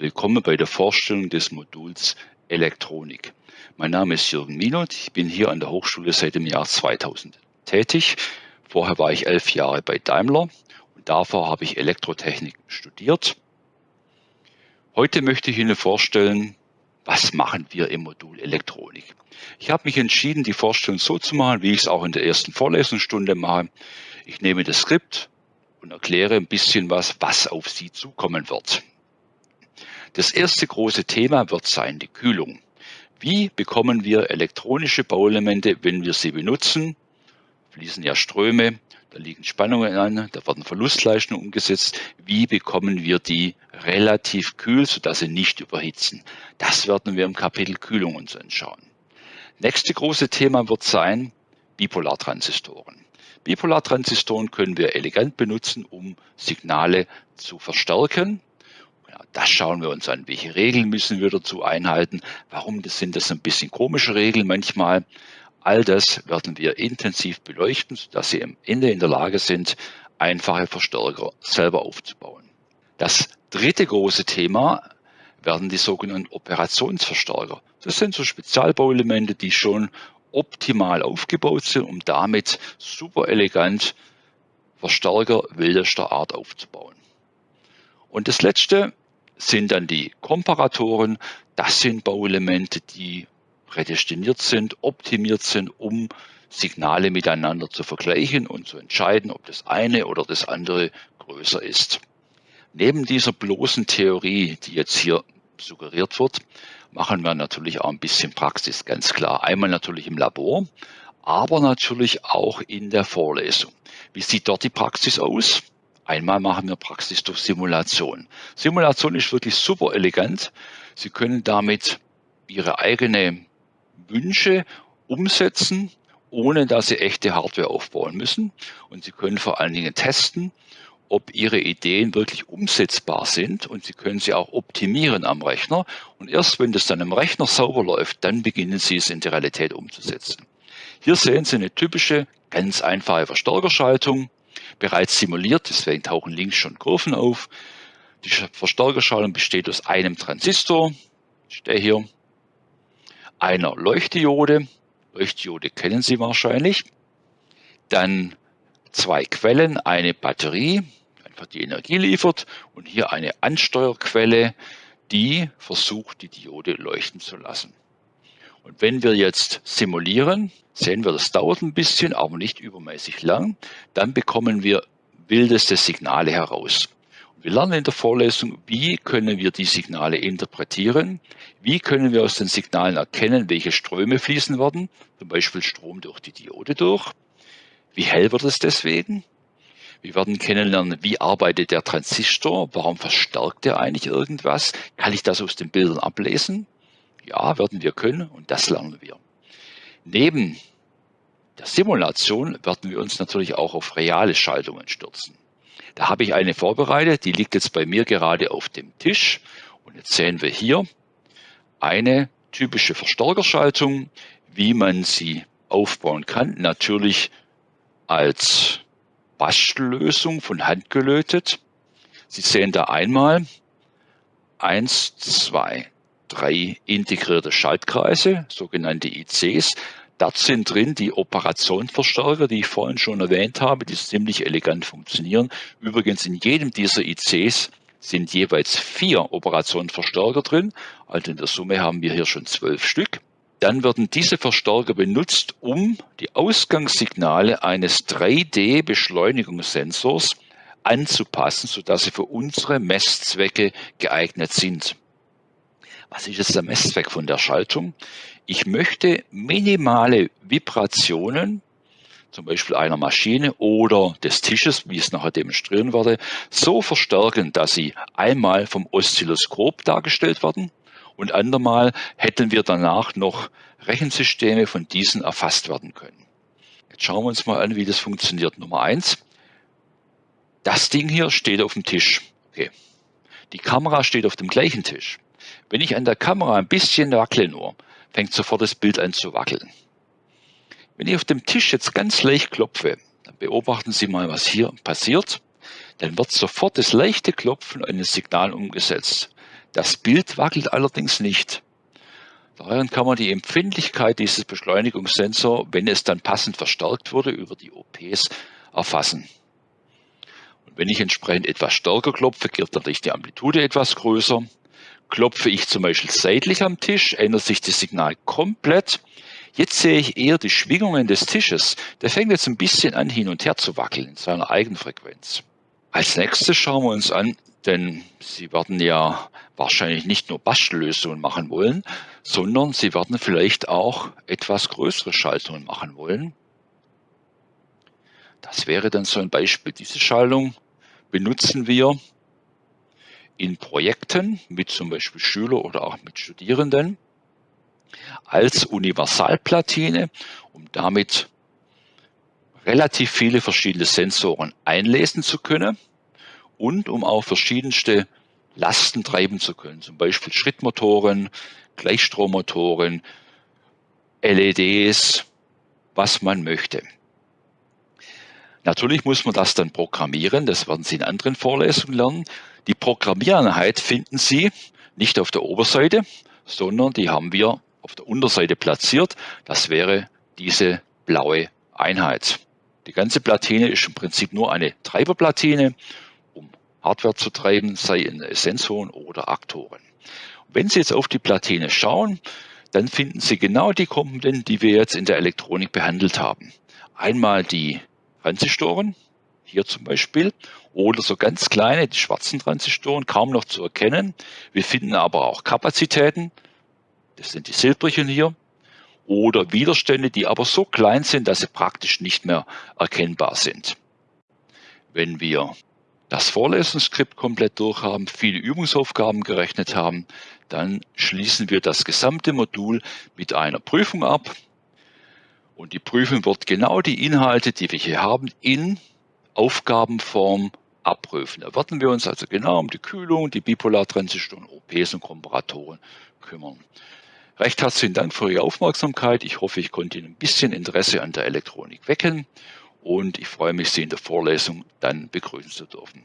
willkommen bei der Vorstellung des Moduls Elektronik. Mein Name ist Jürgen Minot, ich bin hier an der Hochschule seit dem Jahr 2000 tätig. Vorher war ich elf Jahre bei Daimler und davor habe ich Elektrotechnik studiert. Heute möchte ich Ihnen vorstellen, was machen wir im Modul Elektronik. Ich habe mich entschieden, die Vorstellung so zu machen, wie ich es auch in der ersten Vorlesungsstunde mache. Ich nehme das Skript und erkläre ein bisschen was, was auf Sie zukommen wird. Das erste große Thema wird sein die Kühlung. Wie bekommen wir elektronische Bauelemente, wenn wir sie benutzen? Fließen ja Ströme, da liegen Spannungen an, da werden Verlustleistungen umgesetzt. Wie bekommen wir die relativ kühl, sodass sie nicht überhitzen? Das werden wir im Kapitel Kühlung uns anschauen. Nächste große Thema wird sein Bipolartransistoren. Bipolartransistoren können wir elegant benutzen, um Signale zu verstärken. Ja, das schauen wir uns an. Welche Regeln müssen wir dazu einhalten? Warum sind das ein bisschen komische Regeln manchmal? All das werden wir intensiv beleuchten, sodass Sie am Ende in der Lage sind, einfache Verstärker selber aufzubauen. Das dritte große Thema werden die sogenannten Operationsverstärker. Das sind so Spezialbauelemente, die schon optimal aufgebaut sind, um damit super elegant Verstärker wildester Art aufzubauen. Und das letzte sind dann die Komparatoren. Das sind Bauelemente, die prädestiniert sind, optimiert sind, um Signale miteinander zu vergleichen und zu entscheiden, ob das eine oder das andere größer ist. Neben dieser bloßen Theorie, die jetzt hier suggeriert wird, machen wir natürlich auch ein bisschen Praxis, ganz klar. Einmal natürlich im Labor, aber natürlich auch in der Vorlesung. Wie sieht dort die Praxis aus? Einmal machen wir Praxis durch Simulation. Simulation ist wirklich super elegant. Sie können damit Ihre eigene Wünsche umsetzen, ohne dass Sie echte Hardware aufbauen müssen. Und Sie können vor allen Dingen testen, ob Ihre Ideen wirklich umsetzbar sind und Sie können sie auch optimieren am Rechner. Und erst wenn das dann im Rechner sauber läuft, dann beginnen Sie es in die Realität umzusetzen. Hier sehen Sie eine typische, ganz einfache Verstärkerschaltung, bereits simuliert, deswegen tauchen links schon Kurven auf. Die Verstärkerschaltung besteht aus einem Transistor, der hier, einer Leuchtdiode, Leuchtdiode kennen Sie wahrscheinlich, dann zwei Quellen, eine Batterie, einfach die Energie liefert. Und hier eine Ansteuerquelle, die versucht, die Diode leuchten zu lassen. Und wenn wir jetzt simulieren, sehen wir, das dauert ein bisschen, aber nicht übermäßig lang, dann bekommen wir wildeste Signale heraus. Wir lernen in der Vorlesung, wie können wir die Signale interpretieren, wie können wir aus den Signalen erkennen, welche Ströme fließen werden, zum Beispiel Strom durch die Diode durch, wie hell wird es deswegen, wir werden kennenlernen, wie arbeitet der Transistor, warum verstärkt er eigentlich irgendwas, kann ich das aus den Bildern ablesen, ja, werden wir können und das lernen wir. Neben der Simulation werden wir uns natürlich auch auf reale Schaltungen stürzen. Da habe ich eine vorbereitet, die liegt jetzt bei mir gerade auf dem Tisch. Und jetzt sehen wir hier eine typische Verstärkerschaltung, wie man sie aufbauen kann. Natürlich als Bastellösung von Hand gelötet. Sie sehen da einmal eins, zwei, drei integrierte Schaltkreise, sogenannte ICs. Dort sind drin die Operationsverstärker, die ich vorhin schon erwähnt habe, die ziemlich elegant funktionieren. Übrigens in jedem dieser ICs sind jeweils vier Operationsverstärker drin. Also in der Summe haben wir hier schon zwölf Stück. Dann werden diese Verstärker benutzt, um die Ausgangssignale eines 3D-Beschleunigungssensors anzupassen, sodass sie für unsere Messzwecke geeignet sind. Was ist jetzt der Messzweck von der Schaltung? Ich möchte minimale Vibrationen, zum Beispiel einer Maschine oder des Tisches, wie ich es nachher demonstrieren werde, so verstärken, dass sie einmal vom Oszilloskop dargestellt werden und andermal hätten wir danach noch Rechensysteme von diesen erfasst werden können. Jetzt schauen wir uns mal an, wie das funktioniert. Nummer eins: Das Ding hier steht auf dem Tisch. Okay. Die Kamera steht auf dem gleichen Tisch. Wenn ich an der Kamera ein bisschen wackle nur, fängt sofort das Bild an zu wackeln. Wenn ich auf dem Tisch jetzt ganz leicht klopfe, dann beobachten Sie mal, was hier passiert. Dann wird sofort das leichte Klopfen eines Signal umgesetzt. Das Bild wackelt allerdings nicht. Daher kann man die Empfindlichkeit dieses Beschleunigungssensor, wenn es dann passend verstärkt wurde, über die OPs erfassen. Und wenn ich entsprechend etwas stärker klopfe, wird natürlich die Amplitude etwas größer. Klopfe ich zum Beispiel seitlich am Tisch, ändert sich das Signal komplett. Jetzt sehe ich eher die Schwingungen des Tisches. Der fängt jetzt ein bisschen an hin und her zu wackeln in seiner Eigenfrequenz. Als nächstes schauen wir uns an, denn Sie werden ja wahrscheinlich nicht nur Bastellösungen machen wollen, sondern Sie werden vielleicht auch etwas größere Schaltungen machen wollen. Das wäre dann so ein Beispiel. Diese Schaltung benutzen wir in Projekten mit zum Beispiel Schüler oder auch mit Studierenden als Universalplatine, um damit relativ viele verschiedene Sensoren einlesen zu können und um auch verschiedenste Lasten treiben zu können, zum Beispiel Schrittmotoren, Gleichstrommotoren, LEDs, was man möchte. Natürlich muss man das dann programmieren, das werden Sie in anderen Vorlesungen lernen. Die Programmiereinheit finden Sie nicht auf der Oberseite, sondern die haben wir auf der Unterseite platziert. Das wäre diese blaue Einheit. Die ganze Platine ist im Prinzip nur eine Treiberplatine, um Hardware zu treiben, sei in Sensoren oder Aktoren. Wenn Sie jetzt auf die Platine schauen, dann finden Sie genau die Komponenten, die wir jetzt in der Elektronik behandelt haben. Einmal die Transistoren, hier zum Beispiel, oder so ganz kleine, die schwarzen Transistoren, kaum noch zu erkennen. Wir finden aber auch Kapazitäten, das sind die silbrigen hier, oder Widerstände, die aber so klein sind, dass sie praktisch nicht mehr erkennbar sind. Wenn wir das Vorlesungsskript komplett durchhaben, viele Übungsaufgaben gerechnet haben, dann schließen wir das gesamte Modul mit einer Prüfung ab. Und die Prüfung wird genau die Inhalte, die wir hier haben, in Aufgabenform abprüfen. Da werden wir uns also genau um die Kühlung, die Bipolartransistoren, OPs und Komparatoren kümmern. Recht herzlichen Dank für Ihre Aufmerksamkeit. Ich hoffe, ich konnte Ihnen ein bisschen Interesse an der Elektronik wecken und ich freue mich, Sie in der Vorlesung dann begrüßen zu dürfen.